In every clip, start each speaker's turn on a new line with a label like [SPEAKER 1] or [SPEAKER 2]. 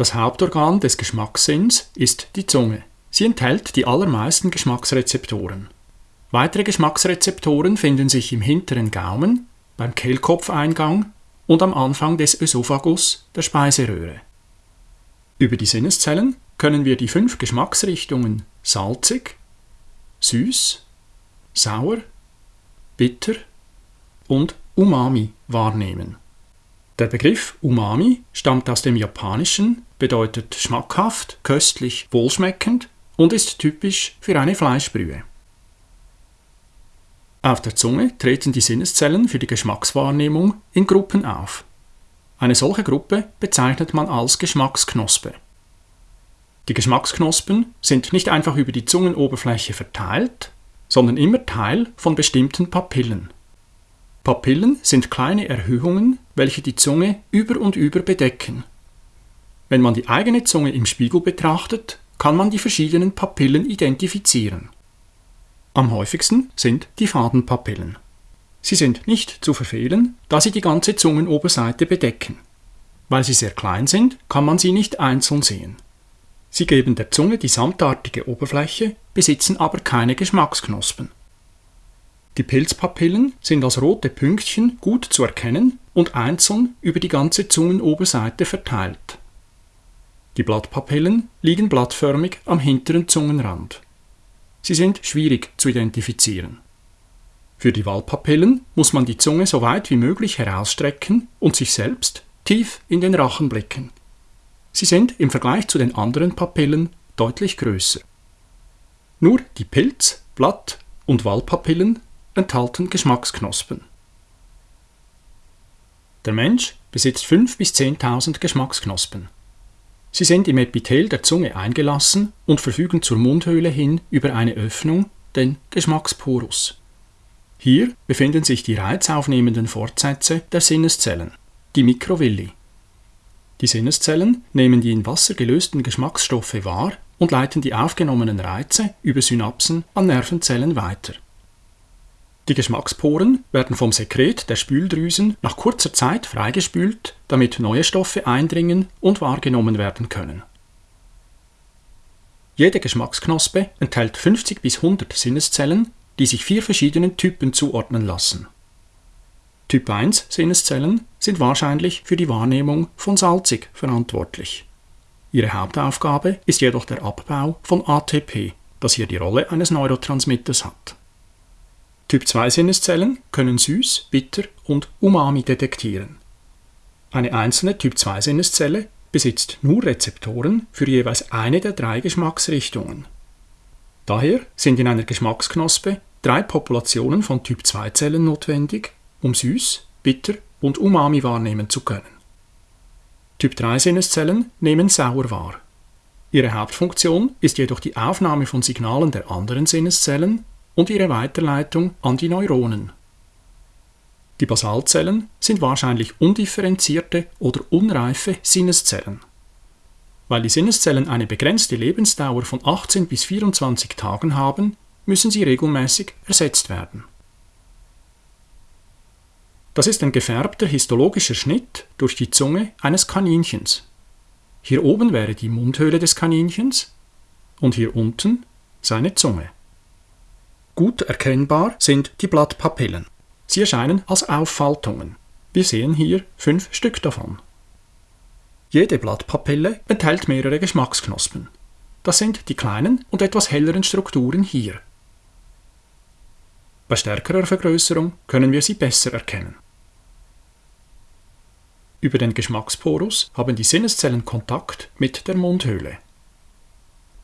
[SPEAKER 1] Das Hauptorgan des Geschmackssinns ist die Zunge. Sie enthält die allermeisten Geschmacksrezeptoren. Weitere Geschmacksrezeptoren finden sich im hinteren Gaumen, beim Kehlkopfeingang und am Anfang des Ösophagus, der Speiseröhre. Über die Sinneszellen können wir die fünf Geschmacksrichtungen salzig, süß, sauer, bitter und umami wahrnehmen. Der Begriff Umami stammt aus dem Japanischen, bedeutet schmackhaft, köstlich, wohlschmeckend und ist typisch für eine Fleischbrühe. Auf der Zunge treten die Sinneszellen für die Geschmackswahrnehmung in Gruppen auf. Eine solche Gruppe bezeichnet man als Geschmacksknospe. Die Geschmacksknospen sind nicht einfach über die Zungenoberfläche verteilt, sondern immer Teil von bestimmten Papillen. Papillen sind kleine Erhöhungen, welche die Zunge über und über bedecken. Wenn man die eigene Zunge im Spiegel betrachtet, kann man die verschiedenen Papillen identifizieren. Am häufigsten sind die Fadenpapillen. Sie sind nicht zu verfehlen, da sie die ganze Zungenoberseite bedecken. Weil sie sehr klein sind, kann man sie nicht einzeln sehen. Sie geben der Zunge die samtartige Oberfläche, besitzen aber keine Geschmacksknospen. Die Pilzpapillen sind als rote Pünktchen gut zu erkennen und einzeln über die ganze Zungenoberseite verteilt. Die Blattpapillen liegen blattförmig am hinteren Zungenrand. Sie sind schwierig zu identifizieren. Für die Waldpapillen muss man die Zunge so weit wie möglich herausstrecken und sich selbst tief in den Rachen blicken. Sie sind im Vergleich zu den anderen Papillen deutlich größer. Nur die Pilz-, Blatt- und Waldpapillen enthalten Geschmacksknospen. Der Mensch besitzt 5.000 bis 10.000 Geschmacksknospen. Sie sind im Epithel der Zunge eingelassen und verfügen zur Mundhöhle hin über eine Öffnung, den Geschmacksporus. Hier befinden sich die reizaufnehmenden Fortsätze der Sinneszellen, die Mikrovilli. Die Sinneszellen nehmen die in Wasser gelösten Geschmacksstoffe wahr und leiten die aufgenommenen Reize über Synapsen an Nervenzellen weiter. Die Geschmacksporen werden vom Sekret der Spüldrüsen nach kurzer Zeit freigespült, damit neue Stoffe eindringen und wahrgenommen werden können. Jede Geschmacksknospe enthält 50 bis 100 Sinneszellen, die sich vier verschiedenen Typen zuordnen lassen. Typ 1 Sinneszellen sind wahrscheinlich für die Wahrnehmung von salzig verantwortlich. Ihre Hauptaufgabe ist jedoch der Abbau von ATP, das hier die Rolle eines Neurotransmitters hat. Typ 2 Sinneszellen können süß, bitter und umami detektieren. Eine einzelne Typ 2 Sinneszelle besitzt nur Rezeptoren für jeweils eine der drei Geschmacksrichtungen. Daher sind in einer Geschmacksknospe drei Populationen von Typ 2 Zellen notwendig, um süß, bitter und umami wahrnehmen zu können. Typ 3 Sinneszellen nehmen sauer wahr. Ihre Hauptfunktion ist jedoch die Aufnahme von Signalen der anderen Sinneszellen und ihre Weiterleitung an die Neuronen. Die Basalzellen sind wahrscheinlich undifferenzierte oder unreife Sinneszellen. Weil die Sinneszellen eine begrenzte Lebensdauer von 18 bis 24 Tagen haben, müssen sie regelmäßig ersetzt werden. Das ist ein gefärbter histologischer Schnitt durch die Zunge eines Kaninchens. Hier oben wäre die Mundhöhle des Kaninchens und hier unten seine Zunge. Gut erkennbar sind die Blattpapillen. Sie erscheinen als Auffaltungen. Wir sehen hier fünf Stück davon. Jede Blattpapille enthält mehrere Geschmacksknospen. Das sind die kleinen und etwas helleren Strukturen hier. Bei stärkerer Vergrößerung können wir sie besser erkennen. Über den Geschmacksporus haben die Sinneszellen Kontakt mit der Mundhöhle.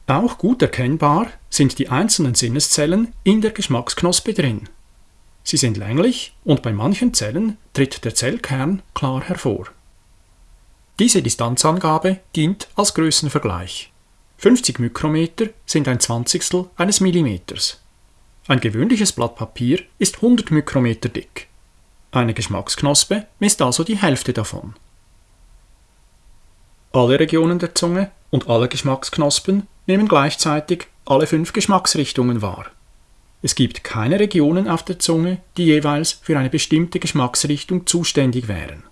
[SPEAKER 1] Auch gut erkennbar sind die einzelnen Sinneszellen in der Geschmacksknospe drin. Sie sind länglich und bei manchen Zellen tritt der Zellkern klar hervor. Diese Distanzangabe dient als Größenvergleich. 50 Mikrometer sind ein Zwanzigstel eines Millimeters. Ein gewöhnliches Blatt Papier ist 100 Mikrometer dick. Eine Geschmacksknospe misst also die Hälfte davon. Alle Regionen der Zunge und alle Geschmacksknospen nehmen gleichzeitig alle fünf Geschmacksrichtungen wahr. Es gibt keine Regionen auf der Zunge, die jeweils für eine bestimmte Geschmacksrichtung zuständig wären